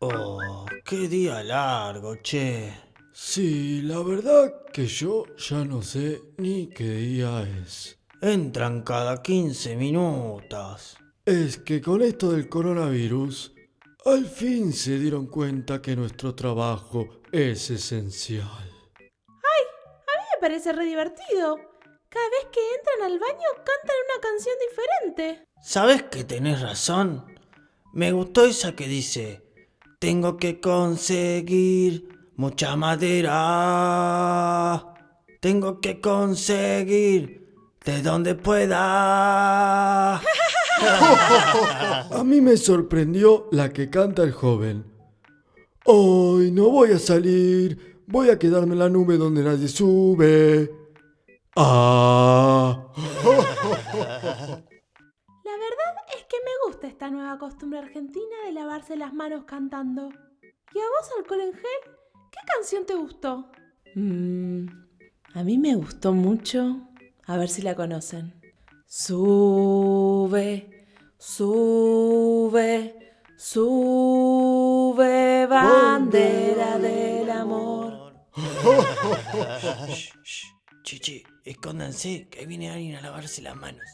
Oh, qué día largo, che. Sí, la verdad que yo ya no sé ni qué día es. Entran cada 15 minutos. Es que con esto del coronavirus, al fin se dieron cuenta que nuestro trabajo es esencial. A mí me parece re divertido. Cada vez que entran al baño cantan una canción diferente. ¿Sabes que tenés razón? Me gustó esa que dice, tengo que conseguir mucha madera. Tengo que conseguir de donde pueda. A mí me sorprendió la que canta el joven. Hoy no voy a salir, voy a quedarme en la nube donde nadie sube. Ah. Que me gusta esta nueva costumbre argentina de lavarse las manos cantando. ¿Y a vos, alcohol en gel? ¿Qué canción te gustó? Mm, a mí me gustó mucho. A ver si la conocen. Sube, sube, sube, bandera del amor. Shh, shh. Chichi, escóndanse que viene alguien a lavarse las manos.